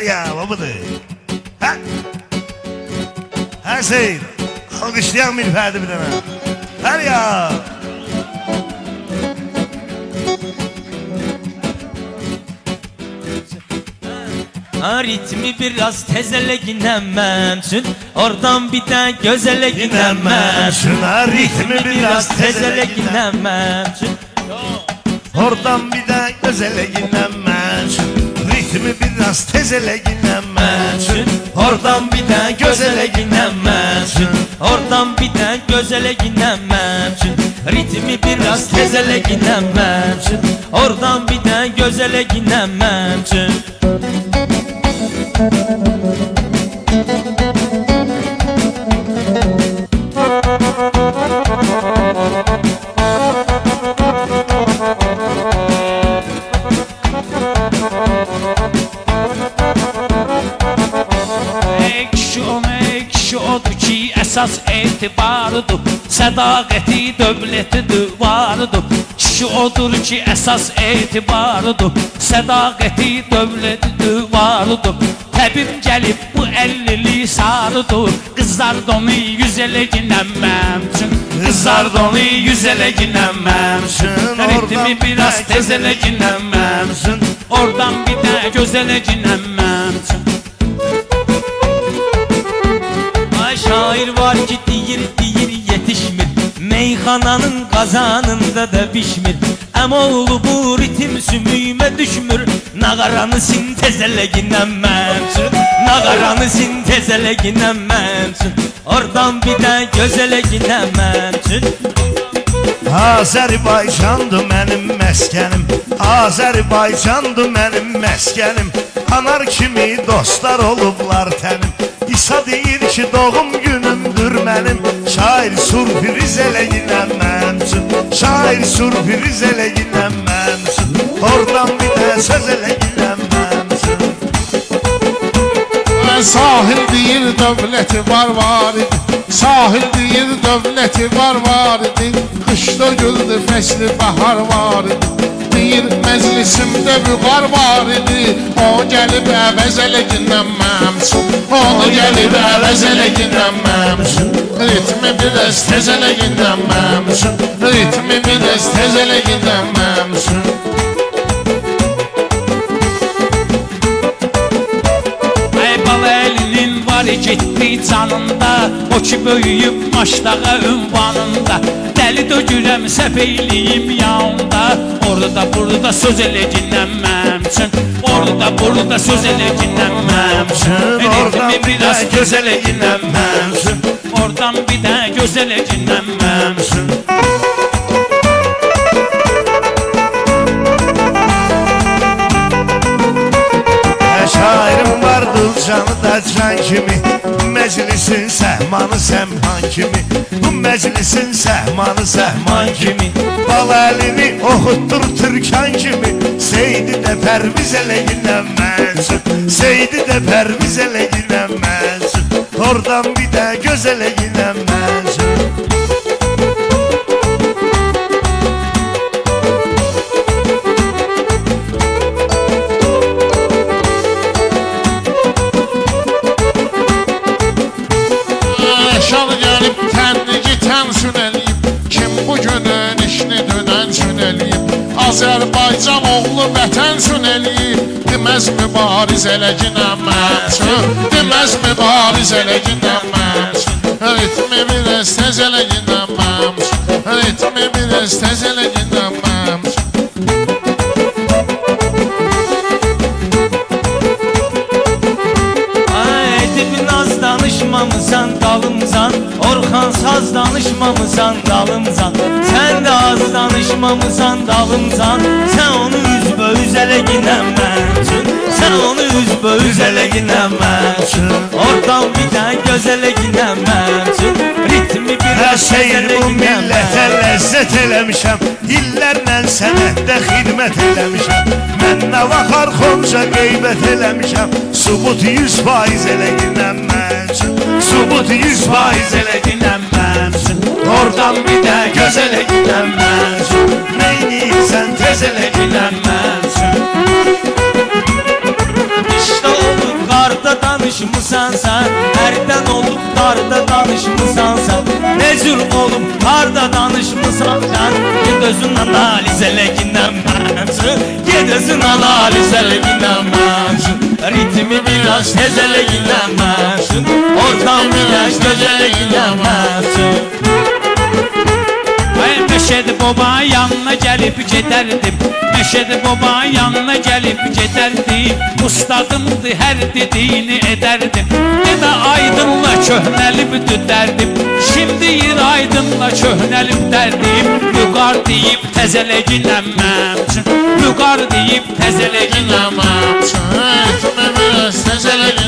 Her ya babadır. Ha? Her şey. Alkışlayan bir ferdi bir tane. Her ya. Ha ritmi biraz tezele ginemem Çün oradan bir de gözele ginemem Şuna ritmi biraz tezele ginemem Çün Oradan bir de gözele ginemez Biraz tezele ginemez Oradan bir de gözele ginemem Çün oradan bir de gözele ginemem Çün ritmi biraz tezele ginemem Çün oradan bir de gözele ginemem Çün Ekşi on ekşi odur ki əsas etibarıdır. Sədaqəti dövləti divarıdır Kişi odur ki əsas etibarıdır. Sədaqəti dövləti divarıdır Təbib gəlib bu əllilik sarıdır. Qızlar donu yüz elə ginənməm üçün. Qızlar donu yüz elə ginənməm üçün. Ritmi biraz tez elə ginənməm üçün. Oradan bir də göz elə ginənməm üçün Meyxananın qazanında da pişmir. Əmoğlu bu ritim sümüyümə düşmür. Nağaranı sintezələ ginənməmsin Nağaranı sintezələ ginənməmsin Oradan bir də gözələ ginənməmsin Azərbaycandır mənim məskənim Azərbaycandır mənim məskənim Anar kimi dostlar olublar tənim İsa deyir ki doğum Şair sürpriz eləyinəm məmsin Şair sürpriz eləyinəm məmsin Oradan bir də söz eləyinəm məmsin Sahil deyir dövləti var var idi. Sahil deyir dövləti var var Qışda güldü fəsli bahar var idi. Deyir məclisimdə vüqar var idi. O gəlib əvəz elə ginənməmsin Onu gəlib əvəz elə ginənməmsin Ritmi biraz tez elə ginənməmsin Ritmi biraz tez elə ginənməmsin Ey bala elinin var getdi canında. O ki böyüyüb maçdağa ünvanında. Dəli dögürəm səhv eyliyim yanında Orada burada söz elə dinlənməm üçün Orada burada söz elə Oradan Ritmi bir biraz göz elə dinlənməm üçün Oradan bir də üçün Hə şairim vardır canı da can kimi? Meclisin səhmanı səmhan kimi? Bu meclisin səhmanı səhman kimi? Bal əlini oxutdur türkan kimi? Seydi də pərviz eləyinəm mənsun Seydi də pərviz eləyinəm mənsun Oradan bir də göz eləyinəm Azərbaycan oğlu vətən sün eləyib. Deməz mübariz elə ginənməsin Deməz mübariz elə ginənməsin Ritmi biraz tez elə ginənməsin Ritmi biraz tez elə ginənməsin Ay danışmamısan dalımzan Orxan saz danışmamısan dalımzan Sən də az danışmamısan dalımzan Sən onu üzbə-üz elə ginənməmsin Sən onu üzbə-üz elə ginənməmsin Oradan bir də gözələ ginənməmsin Ritmi bir Hər şeyin bu millətə ləzzət eləmişəm İllərlə sənətdə xidmət eləmişəm Mən nə vaxar xonca qeybət eləmişəm Subut yüz faiz eləyinəm mən üçün subut yüz faiz ele dinlenmezsin Oradan bir de göz ele dinlenmezsin Neyini sen tez ele dinlenmezsin İşte olup karda danışmışsan sen Erden olup karda danışmışsan sen Mezur olup karda danışmışsan sen Gidözün analiz ele dinlenmezsin Gidözün analiz ele dinlenmezsin Ritmi biraz tez ele dinlenmezsin mənçün Ay Meşedi baba yanına gelip giderdim. Meşedi baba yanına gelip giderdim. Ustadımdı her dediğini ederdim. Deme aydınla köhnelip düderdim. Şimdi yer aydınla köhnelip derdim. Yuqar deyip tezeleginlenmem Yuqar deyip tezeleginlenmem Etme biraz tezeleginlenmem